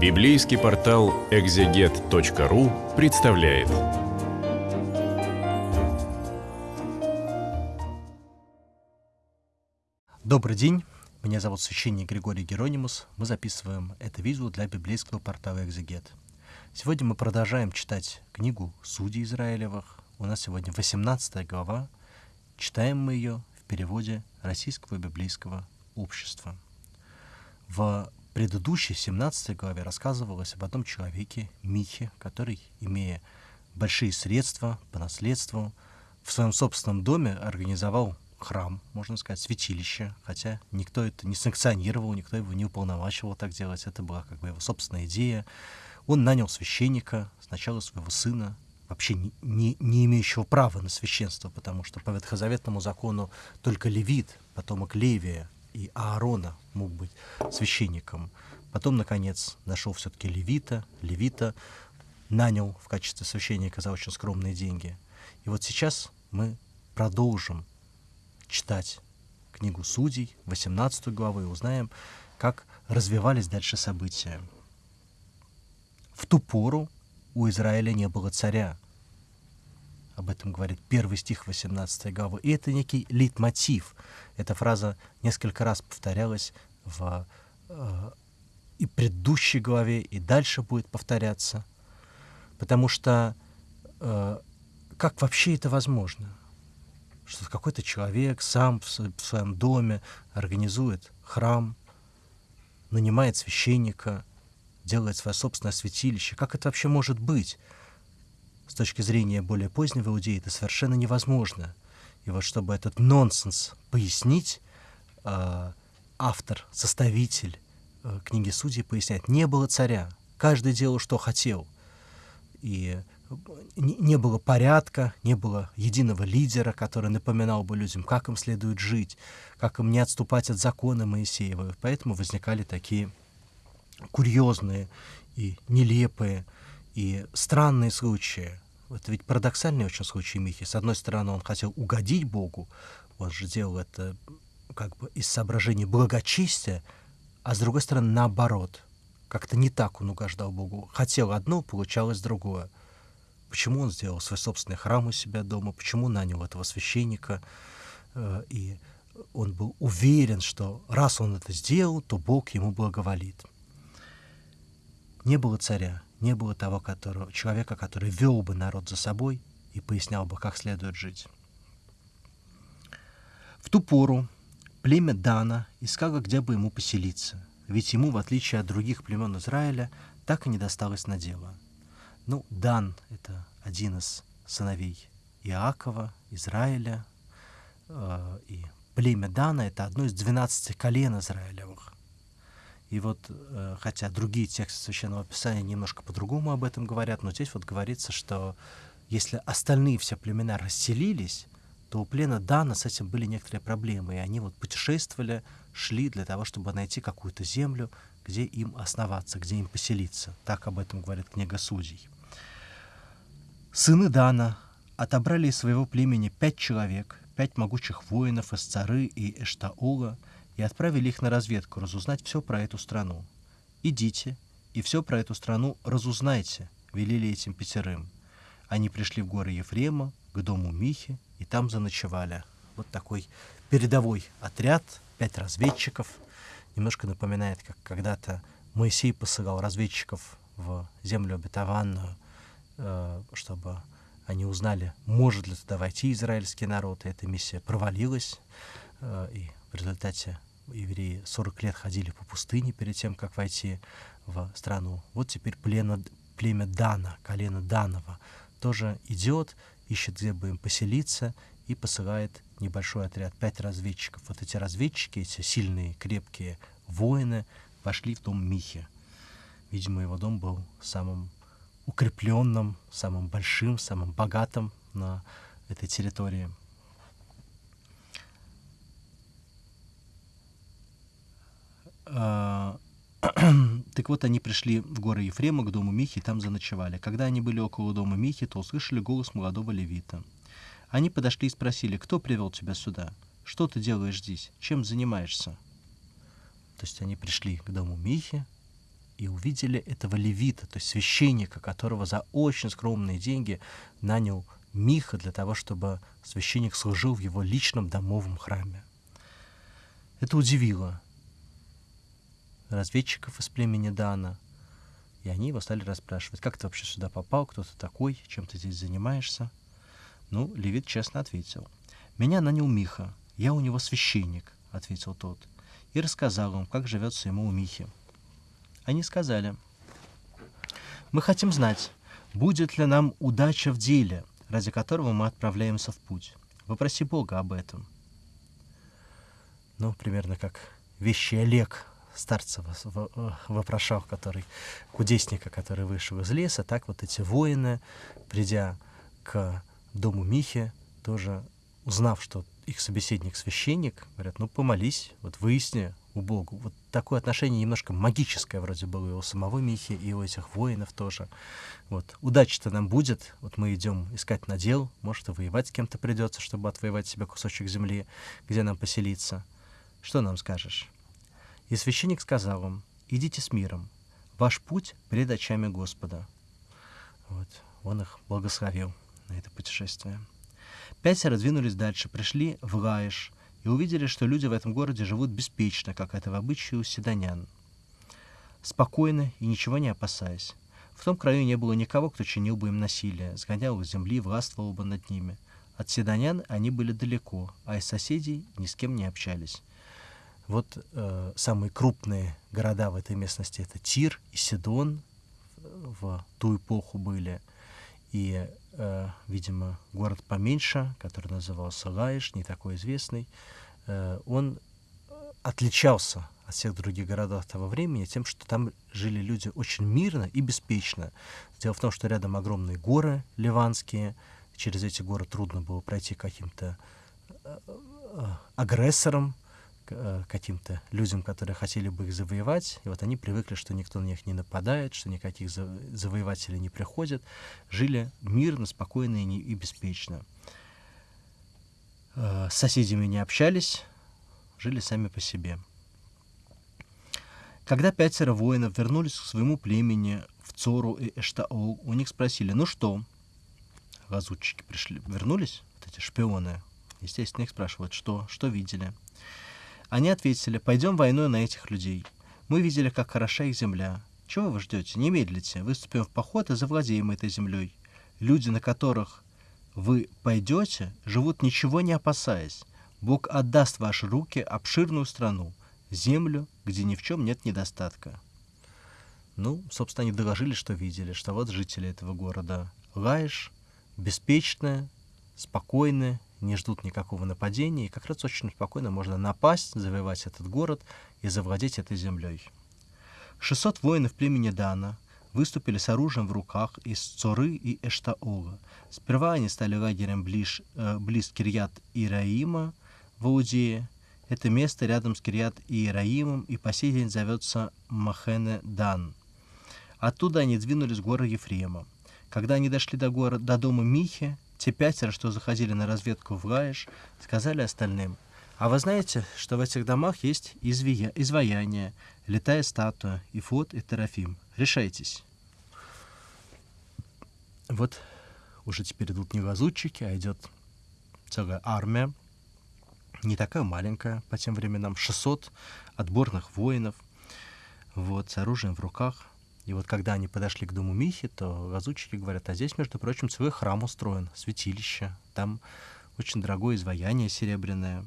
Библейский портал экзегет.ру представляет. Добрый день, меня зовут священник Григорий Геронимус. Мы записываем это видео для библейского портала «Экзегет». Сегодня мы продолжаем читать книгу «Судей Израилевых». У нас сегодня 18 глава. Читаем мы ее в переводе Российского библейского общества. В предыдущей 17 главе рассказывалось об одном человеке, Михе, который, имея большие средства по наследству, в своем собственном доме организовал храм, можно сказать, святилище, хотя никто это не санкционировал, никто его не уполномачивал так делать, это была как бы его собственная идея. Он нанял священника, сначала своего сына, вообще не, не, не имеющего права на священство, потому что по ветхозаветному закону только левит, потомок Левия, и Аарона мог быть священником. Потом, наконец, нашел все-таки левита. Левита нанял в качестве священника за очень скромные деньги. И вот сейчас мы продолжим читать книгу Судей, 18 главу, и узнаем, как развивались дальше события. В ту пору у Израиля не было царя. Об этом говорит первый стих 18 главы. И это некий лейтмотив. Эта фраза несколько раз повторялась в э, и предыдущей главе, и дальше будет повторяться. Потому что э, как вообще это возможно? Что какой-то человек сам в, в своем доме организует храм, нанимает священника, делает свое собственное святилище. Как это вообще может быть? С точки зрения более позднего иудеи это совершенно невозможно. И вот чтобы этот нонсенс пояснить, э, автор, составитель э, книги Судей поясняет, не было царя, каждый делал, что хотел. И не было порядка, не было единого лидера, который напоминал бы людям, как им следует жить, как им не отступать от закона Моисеева. Поэтому возникали такие курьезные и нелепые и странные случаи. Это ведь парадоксальный очень случай Михи. С одной стороны, он хотел угодить Богу, он же делал это как бы из соображений благочестия, а с другой стороны, наоборот. Как-то не так он угождал Богу. Хотел одно, получалось другое. Почему он сделал свой собственный храм у себя дома, почему нанял этого священника, э, и он был уверен, что раз он это сделал, то Бог ему благоволит. Не было царя, не было того которого, человека, который вел бы народ за собой и пояснял бы, как следует жить. В ту пору племя Дана искало, где бы ему поселиться, ведь ему, в отличие от других племен Израиля, так и не досталось на дело. Ну, Дан — это один из сыновей Иакова, Израиля, э, и племя Дана — это одно из двенадцати колен Израилевых. И вот, э, хотя другие тексты Священного Писания немножко по-другому об этом говорят, но здесь вот говорится, что если остальные все племена расселились, то у плена Дана с этим были некоторые проблемы, и они вот путешествовали, шли для того, чтобы найти какую-то землю, где им основаться, где им поселиться. Так об этом говорит книга Судей. Сыны Дана отобрали из своего племени пять человек, пять могучих воинов из Цары и Эштаула, и отправили их на разведку разузнать все про эту страну. «Идите и все про эту страну разузнайте», — велели этим пятерым. Они пришли в горы Ефрема, к дому Михи, и там заночевали. Вот такой передовой отряд, пять разведчиков. Немножко напоминает, как когда-то Моисей посылал разведчиков в землю обетованную, э, чтобы они узнали, может ли туда войти израильский народ, и эта миссия провалилась, э, и в результате евреи 40 лет ходили по пустыне перед тем, как войти в страну. Вот теперь племя, племя Дана, колено Данова, тоже идет, ищет, где бы им поселиться, и посылает небольшой отряд, пять разведчиков. Вот эти разведчики, эти сильные, крепкие воины, вошли в дом Михи. Видимо, его дом был самым укрепленным, самым большим, самым богатым на этой территории. так вот, они пришли в горы Ефрема к дому Михи и там заночевали. Когда они были около дома Михи, то услышали голос молодого левита. Они подошли и спросили, кто привел тебя сюда? Что ты делаешь здесь? Чем занимаешься? То есть они пришли к дому Михи, и увидели этого левита, то есть священника, которого за очень скромные деньги нанял Миха для того, чтобы священник служил в его личном домовом храме. Это удивило разведчиков из племени Дана, и они его стали расспрашивать, как ты вообще сюда попал, кто ты такой, чем ты здесь занимаешься. Ну, Левит честно ответил. «Меня нанял Миха, я у него священник», — ответил тот, и рассказал им, как живется ему у Михи. Они сказали, «Мы хотим знать, будет ли нам удача в деле, ради которого мы отправляемся в путь. Попроси Бога об этом». Ну, примерно как вещи Олег старца вопрошал, который, кудесника, который вышел из леса, так вот эти воины, придя к дому Михи, тоже узнав, что их собеседник священник, говорят, ну помолись, вот выясни, у Богу. Вот такое отношение немножко магическое вроде было и у самого Михи, и у этих воинов тоже. Вот. Удачи-то нам будет. Вот мы идем искать надел. Может, и воевать с кем-то придется, чтобы отвоевать себе кусочек земли, где нам поселиться. Что нам скажешь? И священник сказал им, идите с миром. Ваш путь пред очами Господа. Вот. Он их благословил на это путешествие. Пятеро двинулись дальше, пришли в Лаиш, и увидели, что люди в этом городе живут беспечно, как это в обычае у седонян. Спокойно и ничего не опасаясь. В том краю не было никого, кто чинил бы им насилие, сгонял их с земли, властвовал бы над ними. От седонян они были далеко, а из соседей ни с кем не общались. Вот э, самые крупные города в этой местности это Тир и Сидон в ту эпоху были. И, э, видимо, город поменьше, который назывался Лаиш, не такой известный, э, он отличался от всех других городов того времени тем, что там жили люди очень мирно и беспечно. Дело в том, что рядом огромные горы ливанские, через эти горы трудно было пройти каким-то э, э, агрессором, Э, каким-то людям, которые хотели бы их завоевать, и вот они привыкли, что никто на них не нападает, что никаких завоевателей не приходит, жили мирно, спокойно и, не, беспечно. Э, с соседями не общались, жили сами по себе. Когда пятеро воинов вернулись к своему племени в Цору и Эштаол, у них спросили, ну что, лазутчики пришли, вернулись, вот эти шпионы, естественно, их спрашивают, что, что видели. Они ответили, пойдем войной на этих людей. Мы видели, как хороша их земля. Чего вы ждете? Не медлите. Выступим в поход и завладеем этой землей. Люди, на которых вы пойдете, живут ничего не опасаясь. Бог отдаст в ваши руки обширную страну, землю, где ни в чем нет недостатка. Ну, собственно, они доложили, что видели, что вот жители этого города Лаиш, беспечные, спокойные, не ждут никакого нападения, и как раз очень спокойно можно напасть, завоевать этот город и завладеть этой землей. 600 воинов племени Дана выступили с оружием в руках из Цоры и Эштаола. Сперва они стали лагерем близ, э, близ Кирьят Ираима в Иудее. Это место рядом с Кирьят Ираимом и по сей день зовется Махене Дан. Оттуда они двинулись в горы Ефрема. Когда они дошли до, города, до дома Михи, те пятеро, что заходили на разведку в Гаиш, сказали остальным, «А вы знаете, что в этих домах есть извия... изваяние, летая статуя, Ифот и Терафим? Решайтесь». Вот уже теперь идут не лазутчики, а идет целая армия, не такая маленькая по тем временам, 600 отборных воинов, вот, с оружием в руках – и вот когда они подошли к дому Михи, то лазутчики говорят, а здесь, между прочим, целый храм устроен, святилище. Там очень дорогое изваяние серебряное.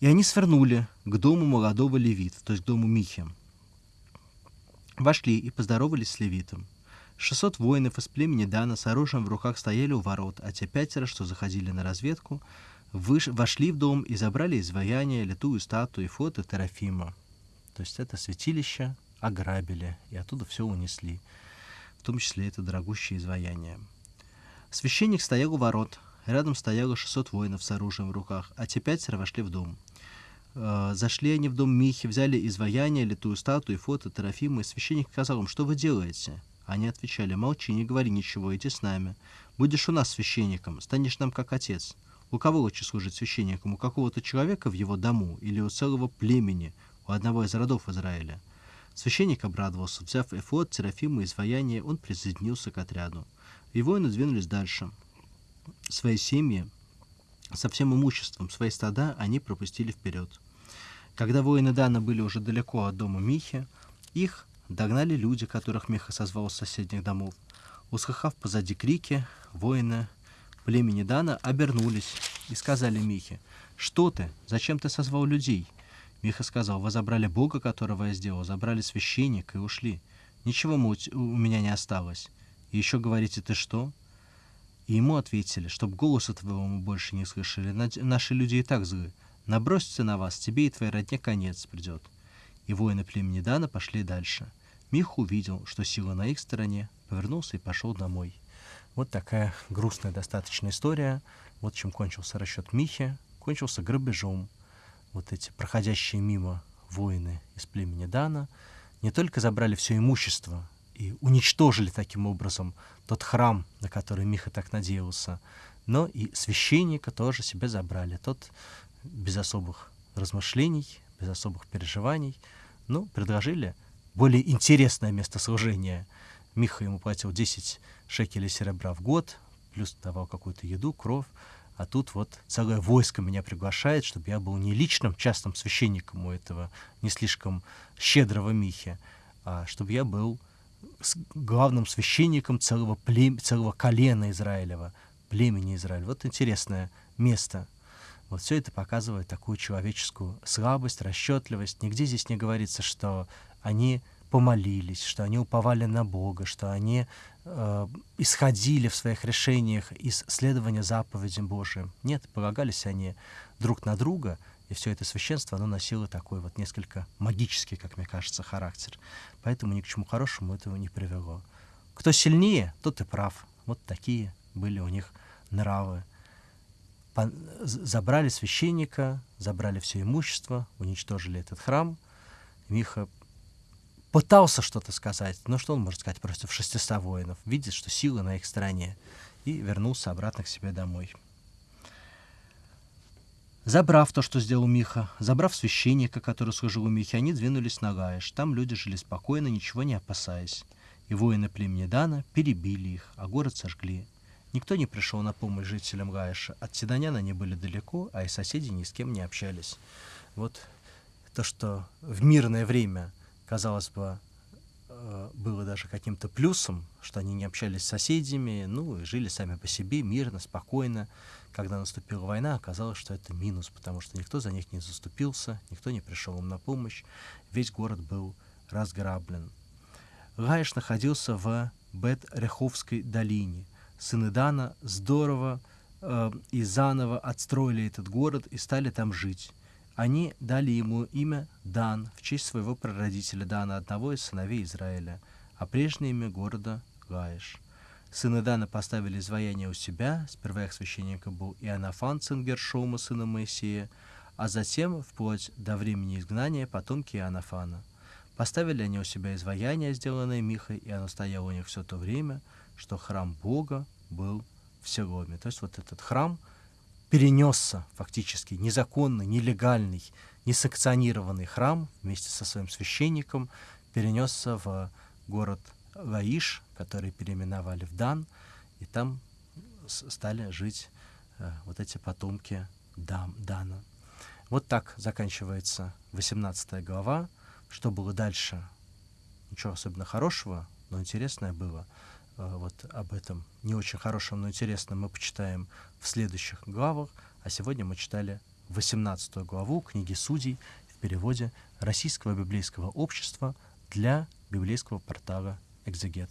И они свернули к дому молодого левита, то есть к дому Михи. Вошли и поздоровались с левитом. Шестьсот воинов из племени Дана с оружием в руках стояли у ворот, а те пятеро, что заходили на разведку, выш... вошли в дом и забрали изваяние, литую статую и фото Терафима. То есть это святилище, ограбили и оттуда все унесли, в том числе это дорогущее изваяние. Священник стоял у ворот, рядом стояло 600 воинов с оружием в руках, а те пятеро вошли в дом. Э, зашли они в дом Михи, взяли изваяние, литую статую, фото, Терафима, и священник сказал им, что вы делаете? Они отвечали, молчи, не говори ничего, иди с нами. Будешь у нас священником, станешь нам как отец. У кого лучше служить священником? У какого-то человека в его дому или у целого племени, у одного из родов Израиля? Священник обрадовался. Взяв эфод, Терафима и изваяние, он присоединился к отряду. И воины двинулись дальше. Свои семьи со всем имуществом, свои стада они пропустили вперед. Когда воины Дана были уже далеко от дома Михи, их догнали люди, которых Миха созвал с соседних домов. Услыхав позади крики, воины племени Дана обернулись и сказали Михе, «Что ты? Зачем ты созвал людей?» Миха сказал, «Вы забрали Бога, которого я сделал, забрали священника и ушли. Ничего у меня не осталось. И еще говорите, ты что?» И ему ответили, чтоб голоса твоего мы больше не слышали. Наши люди и так злы. Набросятся на вас, тебе и твоей родне конец придет. И воины племени Дана пошли дальше. Мих увидел, что сила на их стороне, повернулся и пошел домой. Вот такая грустная достаточно история. Вот чем кончился расчет Михи. Кончился грабежом. Вот эти проходящие мимо воины из племени Дана не только забрали все имущество и уничтожили таким образом тот храм, на который Миха так надеялся, но и священника тоже себе забрали. Тот без особых размышлений, без особых переживаний, ну, предложили более интересное место служения. Миха ему платил 10 шекелей серебра в год, плюс давал какую-то еду, кровь. А тут вот целое войско меня приглашает, чтобы я был не личным частным священником у этого не слишком щедрого Михи, а чтобы я был главным священником целого, плем... целого колена Израилева, племени Израиля. Вот интересное место. Вот все это показывает такую человеческую слабость, расчетливость. Нигде здесь не говорится, что они помолились, что они уповали на Бога, что они э, исходили в своих решениях из следования заповедям Божиим. Нет, полагались они друг на друга, и все это священство, оно носило такой вот несколько магический, как мне кажется, характер. Поэтому ни к чему хорошему этого не привело. Кто сильнее, тот и прав. Вот такие были у них нравы. Забрали священника, забрали все имущество, уничтожили этот храм. Миха пытался что-то сказать, но что он может сказать против 600 воинов? Видит, что сила на их стороне, и вернулся обратно к себе домой. Забрав то, что сделал Миха, забрав священника, который служил у Михи, они двинулись на Гаиш. Там люди жили спокойно, ничего не опасаясь. И воины племени Дана перебили их, а город сожгли. Никто не пришел на помощь жителям Гаиша. От Седонян они были далеко, а и соседи ни с кем не общались. Вот то, что в мирное время, казалось бы, э, было даже каким-то плюсом, что они не общались с соседями, ну, и жили сами по себе, мирно, спокойно когда наступила война, оказалось, что это минус, потому что никто за них не заступился, никто не пришел им на помощь, весь город был разграблен. Гаиш находился в Бет-Реховской долине. Сыны Дана здорово э, и заново отстроили этот город и стали там жить. Они дали ему имя Дан в честь своего прародителя Дана, одного из сыновей Израиля, а прежнее имя города — Гаиш. Сыны Дана поставили изваяние у себя, сперва их священника был Иоаннафан, сын Гершома, сына Моисея, а затем, вплоть до времени изгнания, потомки Иоаннафана. Поставили они у себя изваяние, сделанное Михой, и оно стояло у них все то время, что храм Бога был в Селоме. То есть вот этот храм перенесся фактически незаконный, нелегальный, несанкционированный храм вместе со своим священником перенесся в город Лаиш, который переименовали в Дан, и там стали жить э, вот эти потомки Дам, Дана. Вот так заканчивается 18 глава. Что было дальше? Ничего особенно хорошего, но интересное было. Э, вот об этом не очень хорошем, но интересном мы почитаем в следующих главах. А сегодня мы читали 18 главу книги Судей в переводе Российского библейского общества для библейского портала «Экзегет».